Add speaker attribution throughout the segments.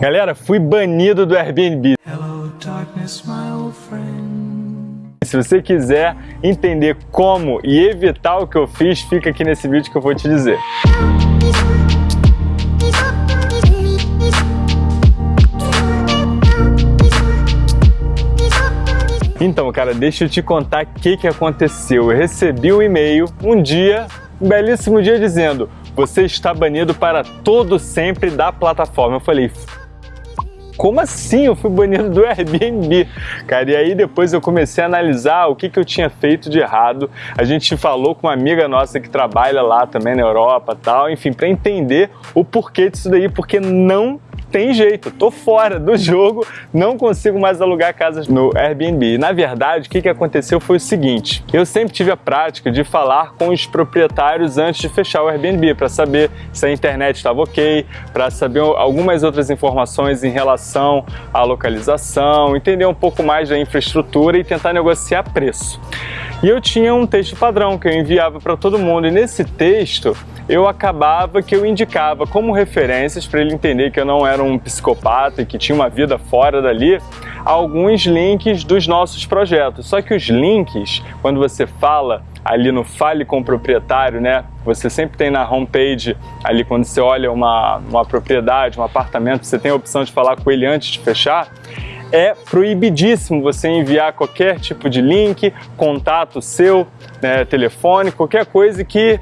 Speaker 1: Galera, fui banido do Airbnb. Se você quiser entender como e evitar o que eu fiz, fica aqui nesse vídeo que eu vou te dizer. Então, cara, deixa eu te contar o que, que aconteceu. Eu recebi um e-mail um dia, um belíssimo dia, dizendo você está banido para todo sempre da plataforma. Eu falei, como assim eu fui banido do Airbnb? Cara, e aí depois eu comecei a analisar o que, que eu tinha feito de errado. A gente falou com uma amiga nossa que trabalha lá também na Europa tal, enfim, para entender o porquê disso daí, porque não tem jeito, tô fora do jogo, não consigo mais alugar casas no Airbnb. Na verdade, o que, que aconteceu foi o seguinte, eu sempre tive a prática de falar com os proprietários antes de fechar o Airbnb, para saber se a internet estava ok, para saber algumas outras informações em relação à localização, entender um pouco mais da infraestrutura e tentar negociar preço. E eu tinha um texto padrão que eu enviava para todo mundo, e nesse texto eu acabava que eu indicava como referências para ele entender que eu não era um psicopata e que tinha uma vida fora dali, alguns links dos nossos projetos. Só que os links, quando você fala ali no Fale com o Proprietário, né? Você sempre tem na homepage, ali quando você olha uma, uma propriedade, um apartamento, você tem a opção de falar com ele antes de fechar, é proibidíssimo você enviar qualquer tipo de link, contato seu, né, telefone, qualquer coisa que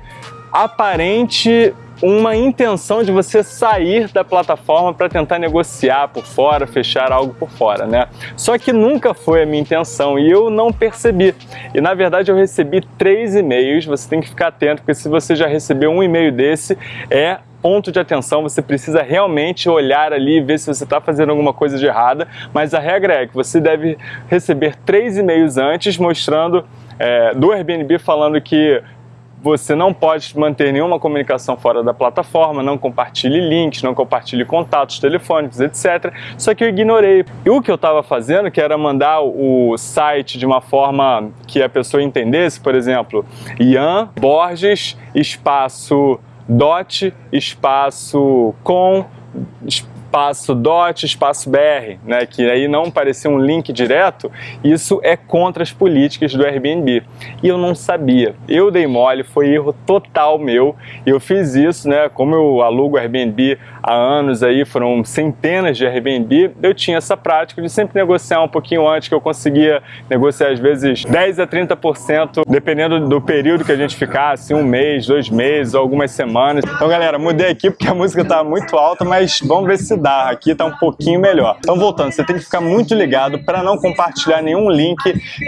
Speaker 1: aparente uma intenção de você sair da plataforma para tentar negociar por fora, fechar algo por fora, né? Só que nunca foi a minha intenção e eu não percebi. E na verdade eu recebi três e-mails, você tem que ficar atento, porque se você já recebeu um e-mail desse, é ponto de atenção, você precisa realmente olhar ali e ver se você está fazendo alguma coisa de errada, mas a regra é que você deve receber três e-mails antes mostrando é, do Airbnb falando que você não pode manter nenhuma comunicação fora da plataforma, não compartilhe links, não compartilhe contatos telefônicos, etc. Só que eu ignorei. E o que eu estava fazendo, que era mandar o site de uma forma que a pessoa entendesse, por exemplo, Ian Borges, espaço dot, espaço com, espaço dot, espaço br, né, que aí não parecia um link direto, isso é contra as políticas do Airbnb. E eu não sabia. Eu dei mole, foi erro total meu. Eu fiz isso, né, como eu alugo Airbnb há anos aí, foram centenas de Airbnb, eu tinha essa prática de sempre negociar um pouquinho antes, que eu conseguia negociar às vezes 10 a 30%, dependendo do período que a gente ficasse, um mês, dois meses, algumas semanas. Então galera, mudei aqui porque a música tá muito alta, mas vamos ver se Aqui tá um pouquinho melhor. Então voltando, você tem que ficar muito ligado para não compartilhar nenhum link,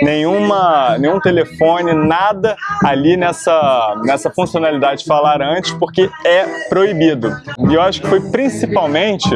Speaker 1: nenhuma, nenhum telefone, nada ali nessa, nessa funcionalidade falar antes, porque é proibido. E eu acho que foi principalmente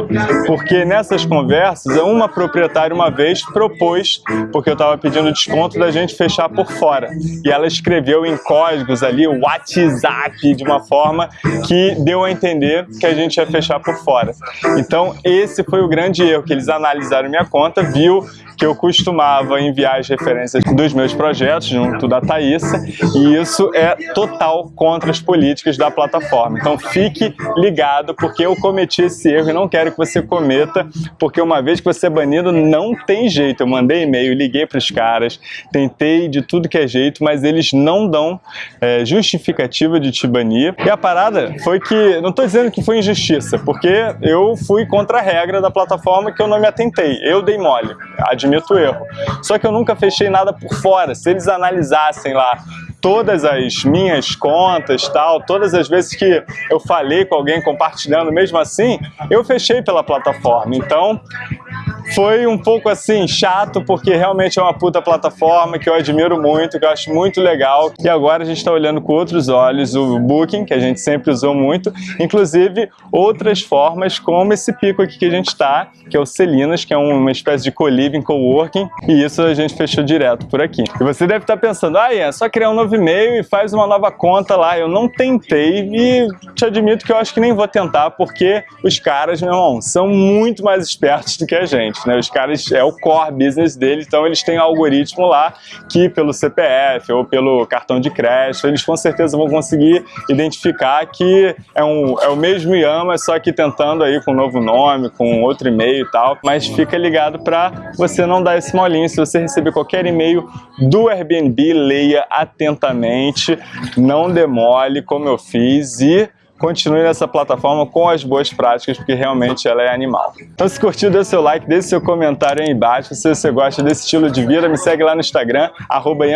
Speaker 1: porque nessas conversas, uma proprietária uma vez propôs, porque eu estava pedindo desconto da gente fechar por fora. E ela escreveu em códigos ali o WhatsApp de uma forma que deu a entender que a gente ia fechar por fora. Então então, esse foi o grande erro, que eles analisaram minha conta, viu que eu costumava enviar as referências dos meus projetos junto da Thaísa e isso é total contra as políticas da plataforma. Então fique ligado porque eu cometi esse erro e não quero que você cometa, porque uma vez que você é banido não tem jeito. Eu mandei e-mail, liguei para os caras, tentei de tudo que é jeito, mas eles não dão é, justificativa de te banir. E a parada foi que, não estou dizendo que foi injustiça, porque eu fui contra a regra da plataforma que eu não me atentei, eu dei mole admito o erro. Só que eu nunca fechei nada por fora. Se eles analisassem lá todas as minhas contas, tal, todas as vezes que eu falei com alguém compartilhando, mesmo assim, eu fechei pela plataforma. Então, foi um pouco assim, chato, porque realmente é uma puta plataforma que eu admiro muito, que eu acho muito legal. E agora a gente está olhando com outros olhos o Booking, que a gente sempre usou muito, inclusive outras formas como esse pico aqui que a gente está, que é o Celinas, que é uma espécie de co-living, co-working, e isso a gente fechou direto por aqui. E você deve estar pensando, ah, é só criar um novo e-mail e faz uma nova conta lá. Eu não tentei e te admito que eu acho que nem vou tentar, porque os caras, meu irmão, são muito mais espertos do que a gente. Né? Os caras, é o core business deles, então eles têm um algoritmo lá que pelo CPF ou pelo cartão de crédito, eles com certeza vão conseguir identificar que é, um, é o mesmo Yama, só que tentando aí com um novo nome, com outro e-mail e tal, mas fica ligado para você não dar esse molinho, se você receber qualquer e-mail do Airbnb, leia atentamente, não demole como eu fiz e continue nessa plataforma com as boas práticas, porque realmente ela é animal. Então se curtiu, dê seu like, deixe seu comentário aí embaixo. Se você gosta desse estilo de vida, me segue lá no Instagram, arroba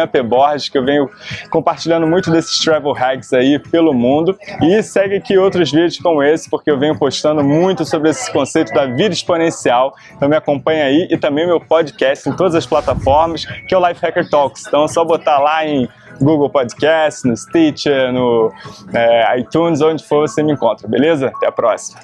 Speaker 1: que eu venho compartilhando muito desses travel hacks aí pelo mundo. E segue aqui outros vídeos como esse, porque eu venho postando muito sobre esse conceito da vida exponencial. Então me acompanha aí e também meu podcast em todas as plataformas, que é o Life Hacker Talks. Então é só botar lá em Google Podcast, no Stitcher, no é, iTunes, onde for você me encontra, beleza? Até a próxima!